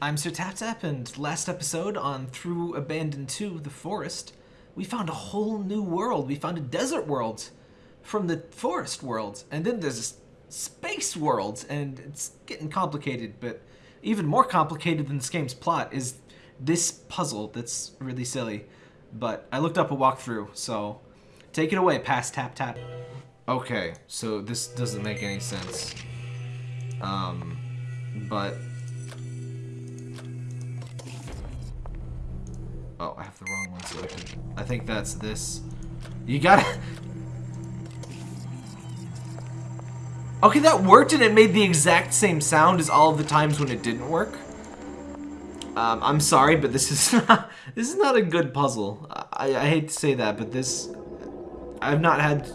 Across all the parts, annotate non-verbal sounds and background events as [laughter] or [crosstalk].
I'm Sir Tap Tap, and last episode on Through Abandoned 2, The Forest, we found a whole new world. We found a desert world from the forest world, and then there's space world, and it's getting complicated, but even more complicated than this game's plot is this puzzle that's really silly. But I looked up a walkthrough, so take it away, past Tap Tap. Okay, so this doesn't make any sense. Um, but Oh, I have the wrong one selected. I think that's this. You gotta... Okay, that worked and it made the exact same sound as all of the times when it didn't work. Um, I'm sorry, but this is [laughs] not, this is not a good puzzle. I, I hate to say that, but this... I've not had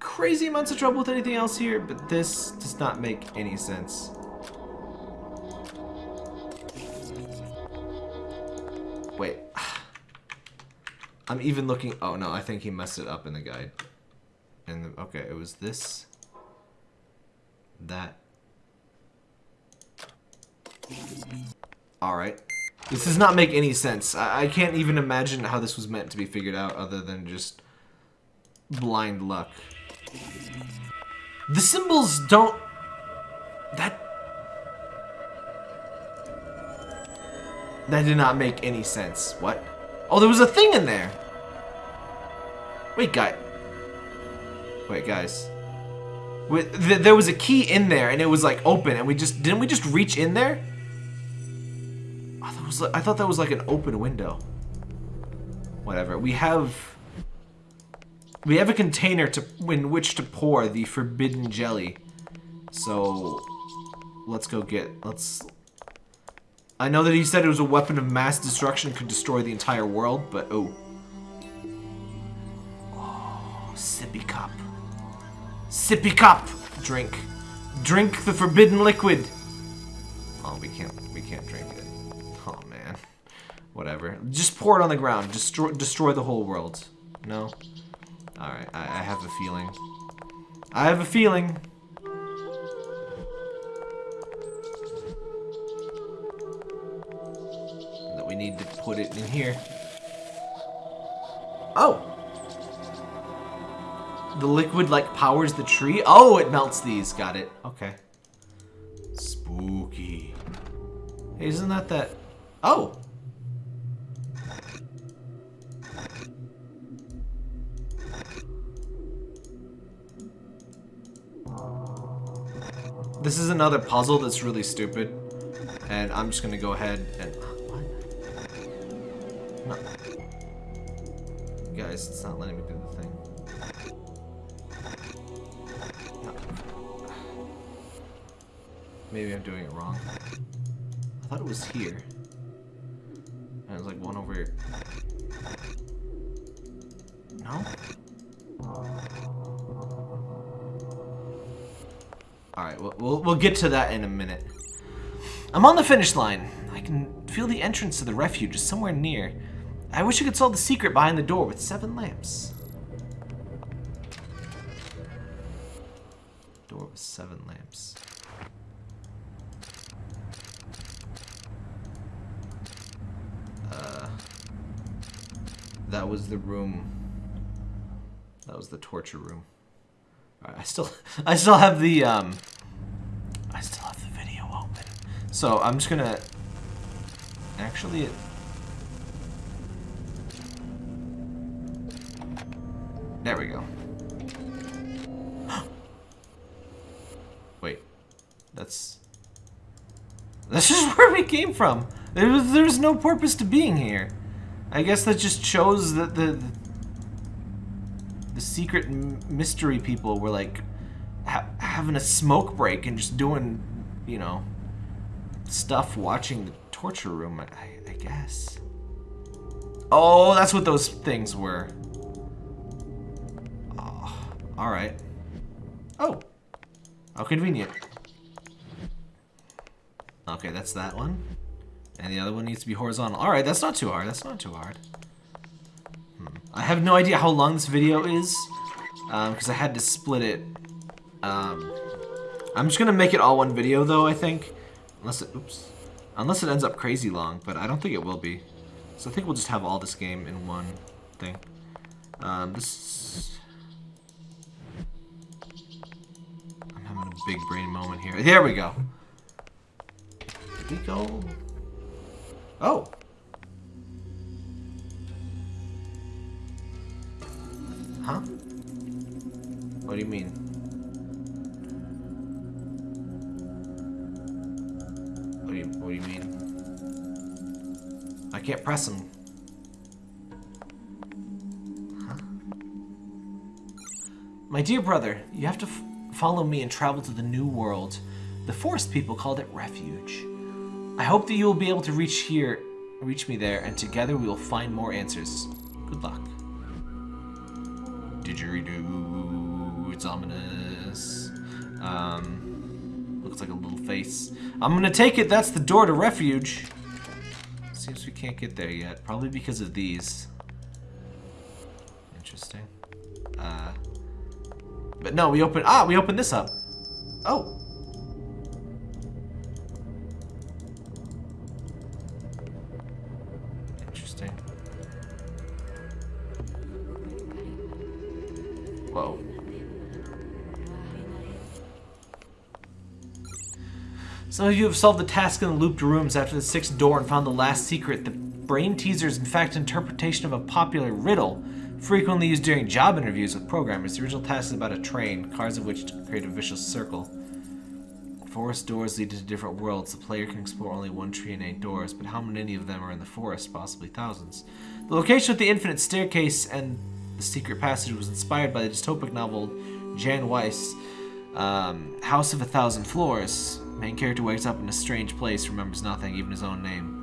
crazy amounts of trouble with anything else here, but this does not make any sense. Wait. [sighs] I'm even looking... Oh, no, I think he messed it up in the guide. And Okay, it was this. That. Alright. This does not make any sense. I, I can't even imagine how this was meant to be figured out other than just blind luck. The symbols don't... That That did not make any sense. What? Oh, there was a thing in there. Wait, guy. Wait, guys. Wait, th there was a key in there, and it was like open, and we just didn't we just reach in there? I thought, was I thought that was like an open window. Whatever. We have we have a container to in which to pour the forbidden jelly. So let's go get let's I know that he said it was a weapon of mass destruction could destroy the entire world, but oh. Oh, sippy cup. Sippy cup! Drink. Drink the forbidden liquid! Oh, we can't, we can't drink it. Oh, man. Whatever. Just pour it on the ground. Destroy, destroy the whole world. No? Alright, I, I have a feeling. I have a feeling. We need to put it in here. Oh! The liquid, like, powers the tree? Oh, it melts these. Got it. Okay. Spooky. Hey, isn't that that... Oh! This is another puzzle that's really stupid. And I'm just gonna go ahead and... Guys, it's not letting me do the thing. Maybe I'm doing it wrong. I thought it was here. And was like one over here. No? Alright, we'll, we'll, we'll get to that in a minute. I'm on the finish line. I can feel the entrance to the refuge is somewhere near. I wish I could solve the secret behind the door with seven lamps. Door with seven lamps. Uh, that was the room. That was the torture room. Alright, I still, [laughs] I still have the, um, I still have the video open. So I'm just gonna, actually, it, There we go. Wait. That's... That's just [laughs] where we came from. There was, there was no purpose to being here. I guess that just shows that the... The, the secret mystery people were like... Ha having a smoke break and just doing, you know... Stuff watching the torture room, I, I guess. Oh, that's what those things were. Alright. Oh! How convenient. Okay, that's that one. And the other one needs to be horizontal. Alright, that's not too hard. That's not too hard. Hmm. I have no idea how long this video is. Because um, I had to split it. Um, I'm just going to make it all one video, though, I think. Unless it... Oops. Unless it ends up crazy long, but I don't think it will be. So I think we'll just have all this game in one thing. Um, this... I'm having a big brain moment here. There we go. Did we go? Oh. Huh? What do you mean? What do you What do you mean? I can't press him. Huh? My dear brother, you have to follow me and travel to the new world. The forest people called it refuge. I hope that you will be able to reach here, reach me there, and together we will find more answers. Good luck. Didgeridoo, it's ominous. Um, looks like a little face. I'm gonna take it that's the door to refuge. Seems we can't get there yet, probably because of these. Interesting. Uh, but no, we open. Ah, we open this up. Oh. Interesting. Whoa. Some of you have solved the task in the looped rooms after the sixth door and found the last secret. The brain teaser is in fact interpretation of a popular riddle, frequently used during job interviews with programmers. The original task is about a train, cars of which create a vicious circle. Forest doors lead to different worlds. The player can explore only one tree and eight doors, but how many of them are in the forest? Possibly thousands. The location of the infinite staircase and the secret passage was inspired by the dystopic novel Jan Weiss, um, House of a Thousand Floors. Main character wakes up in a strange place, remembers nothing, even his own name.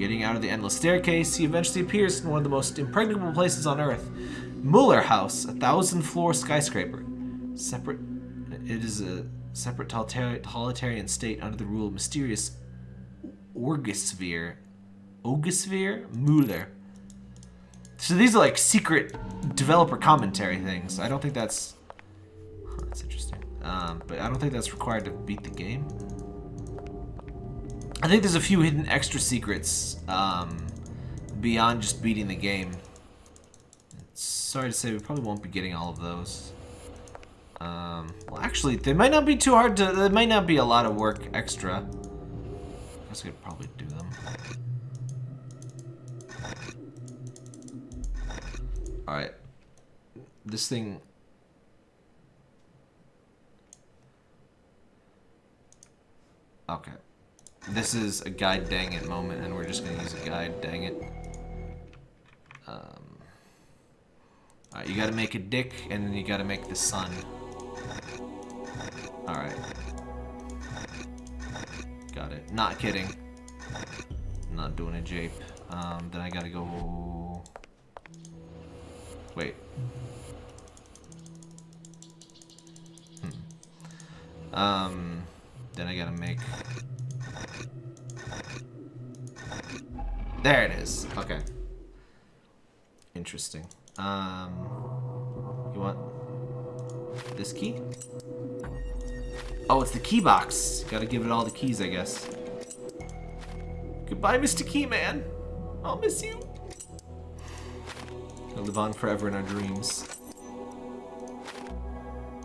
Getting out of the endless staircase, he eventually appears in one of the most impregnable places on Earth. Mueller House, a thousand-floor skyscraper. Separate, it is a separate totalitarian state under the rule of mysterious Orgosphere. Orgosphere? Mueller. So these are like secret developer commentary things. I don't think that's... Huh, that's interesting. Um, but I don't think that's required to beat the game. I think there's a few hidden extra secrets um, beyond just beating the game. Sorry to say, we probably won't be getting all of those. Um, well, actually, they might not be too hard to... There might not be a lot of work extra. I guess we could probably do them. Alright. This thing... Okay. This is a guide dang it moment, and we're just gonna use a guide dang it. Um, Alright, you gotta make a dick, and then you gotta make the sun. Alright. Got it. Not kidding. Not doing a jape. Um, then I gotta go... Wait. Hmm. Um, then I gotta make... There it is. Okay. Interesting. Um, you want this key? Oh, it's the key box. Gotta give it all the keys, I guess. Goodbye, Mr. Keyman. I'll miss you. I'll live on forever in our dreams.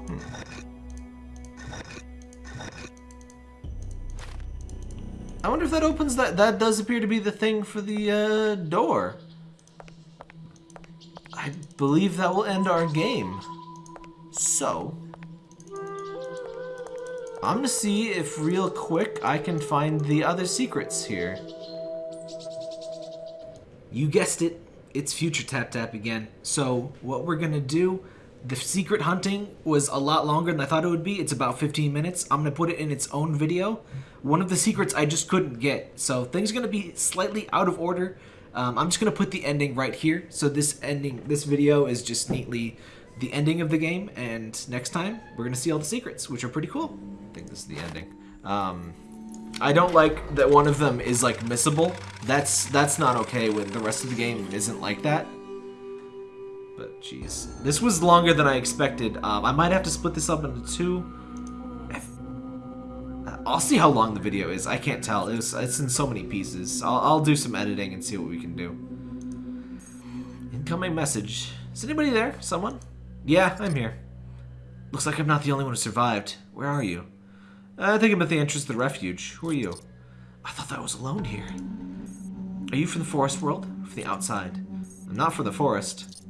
Hmm. I wonder if that opens that. That does appear to be the thing for the uh, door. I believe that will end our game. So, I'm gonna see if real quick I can find the other secrets here. You guessed it, it's Future Tap Tap again. So what we're gonna do, the secret hunting was a lot longer than I thought it would be. It's about 15 minutes. I'm gonna put it in its own video. One of the secrets I just couldn't get. So things are gonna be slightly out of order. Um, I'm just gonna put the ending right here. So this ending, this video is just neatly the ending of the game, and next time we're gonna see all the secrets, which are pretty cool. I think this is the ending. Um, I don't like that one of them is like missable. That's that's not okay when the rest of the game isn't like that. But jeez, this was longer than I expected. Um, I might have to split this up into two. Uh, I'll see how long the video is. I can't tell. It was, it's in so many pieces. I'll, I'll do some editing and see what we can do. Incoming message. Is anybody there? Someone? Yeah, I'm here. Looks like I'm not the only one who survived. Where are you? I think I'm at the entrance to the refuge. Who are you? I thought that I was alone here. Are you from the forest world? From the outside? I'm not from the forest.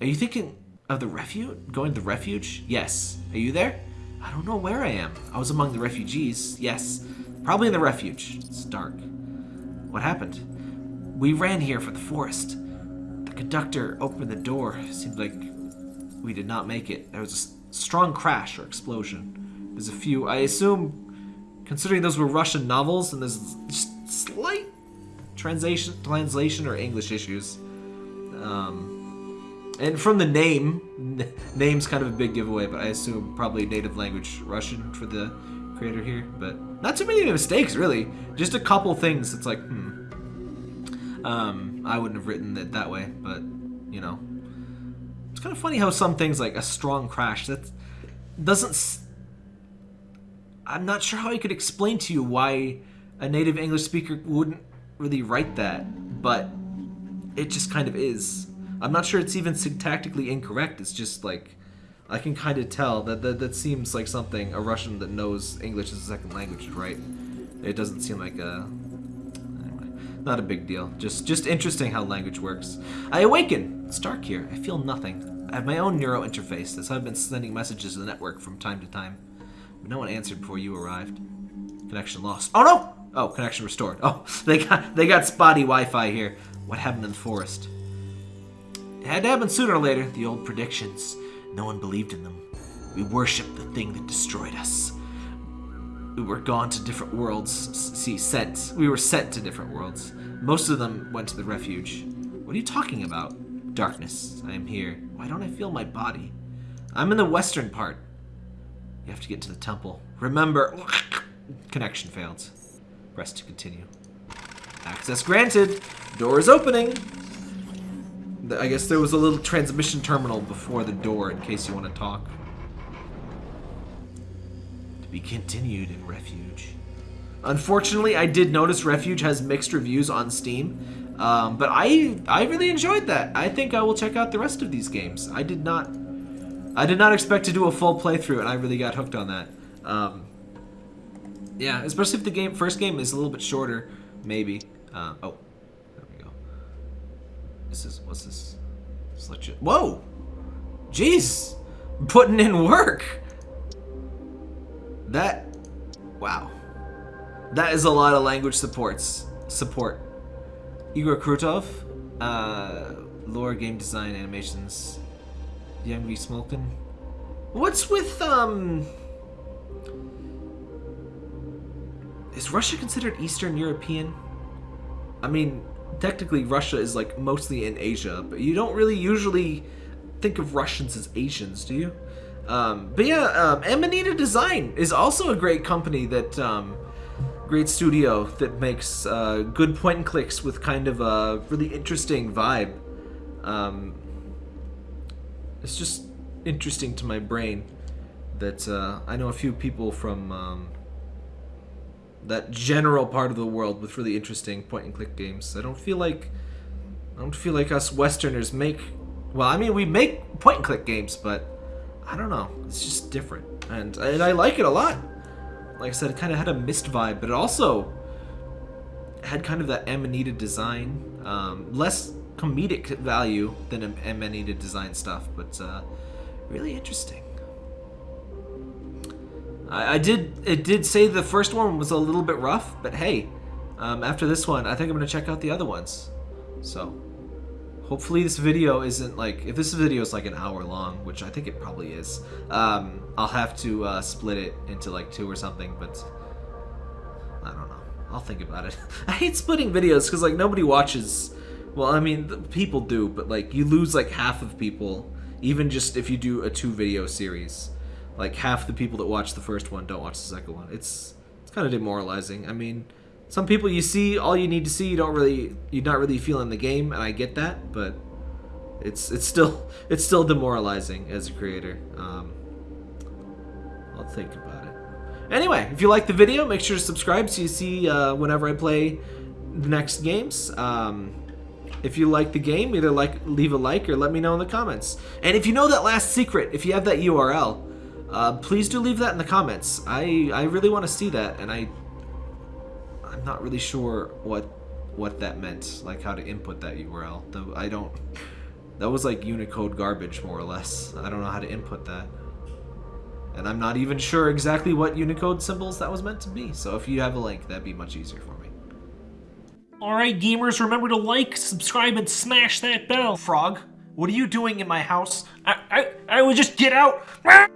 Are you thinking of the refuge? Going to the refuge? Yes. Are you there? I don't know where I am. I was among the refugees. Yes. Probably in the refuge. It's dark. What happened? We ran here for the forest. The conductor opened the door. It seemed like we did not make it. There was a strong crash or explosion. There's a few, I assume, considering those were Russian novels, and there's just slight translation, translation or English issues. Um, and from the name, [laughs] name's kind of a big giveaway, but I assume probably native language Russian for the creator here. But not too many mistakes, really. Just a couple things. It's like, hmm. Um, I wouldn't have written it that way, but you know, it's kind of funny how some things like a strong crash that doesn't. S- I'm not sure how I could explain to you why a native English speaker wouldn't really write that, but it just kind of is. I'm not sure it's even syntactically incorrect. It's just like I can kind of tell that, that that seems like something a Russian that knows English as a second language would write. It doesn't seem like a anyway, not a big deal. Just just interesting how language works. I awaken. It's dark here. I feel nothing. I have my own neuro interface. That's how I've been sending messages to the network from time to time. But no one answered before you arrived. Connection lost. Oh no! Oh, connection restored. Oh, [laughs] they got they got spotty Wi-Fi here. What happened in the forest? It had to happen sooner or later. The old predictions. No one believed in them. We worshipped the thing that destroyed us. We were gone to different worlds. See, sent. We were sent to different worlds. Most of them went to the refuge. What are you talking about? Darkness. I am here. Why don't I feel my body? I'm in the western part. You have to get to the temple. Remember. [sniffs] Connection failed. Press to continue. Access granted. Door is opening. I guess there was a little transmission terminal before the door in case you want to talk. To be continued in Refuge. Unfortunately, I did notice Refuge has mixed reviews on Steam, um, but I I really enjoyed that. I think I will check out the rest of these games. I did not I did not expect to do a full playthrough, and I really got hooked on that. Um, yeah, especially if the game first game is a little bit shorter, maybe. Uh, oh, there we go. This is what's this? Select it. Whoa, jeez, putting in work. That, wow, that is a lot of language supports support. Igor Krutov, uh, lore, game design, animations. Young V. Smolkin. What's with um? Is Russia considered Eastern European? I mean, technically Russia is like mostly in Asia, but you don't really usually think of Russians as Asians, do you? Um, but yeah, um, Amanita Design is also a great company that, um, great studio that makes uh, good point and clicks with kind of a really interesting vibe. Um, it's just interesting to my brain that uh, I know a few people from um, that general part of the world with really interesting point and click games. I don't feel like I don't feel like us Westerners make well. I mean, we make point and click games, but I don't know. It's just different, and and I like it a lot. Like I said, it kind of had a Myst vibe, but it also had kind of that Amanita design, um, less comedic value than Am- Amanita design stuff, but uh, really interesting. I, I did. It did say the first one was a little bit rough, but hey, um, after this one, I think I'm gonna check out the other ones. So, hopefully this video isn't like if this video is like an hour long, which I think it probably is. Um, I'll have to uh, split it into like two or something, but I don't know. I'll think about it. [laughs] I hate splitting videos because like nobody watches. Well, I mean, people do, but like you lose like half of people, even just if you do a two video series. Like half the people that watch the first one don't watch the second one. It's it's kind of demoralizing. I mean, some people you see all you need to see. You don't really you're not really feeling the game, and I get that, but it's it's still [laughs] it's still demoralizing as a creator. Um, I'll think about it. Anyway, if you like the video, make sure to subscribe so you see uh, whenever I play the next games. Um, if you like the game, either like leave a like or let me know in the comments. And if you know that last secret, if you have that URL, uh, please do leave that in the comments. I I really want to see that, and I I'm not really sure what what that meant, like how to input that URL. Though I don't. That was like Unicode garbage, more or less. I don't know how to input that. And I'm not even sure exactly what Unicode symbols that was meant to be. So if you have a link, that'd be much easier for me. Alright, gamers, remember to like, subscribe, and smash that bell. Frog, what are you doing in my house? I, I, I would just get out. [laughs]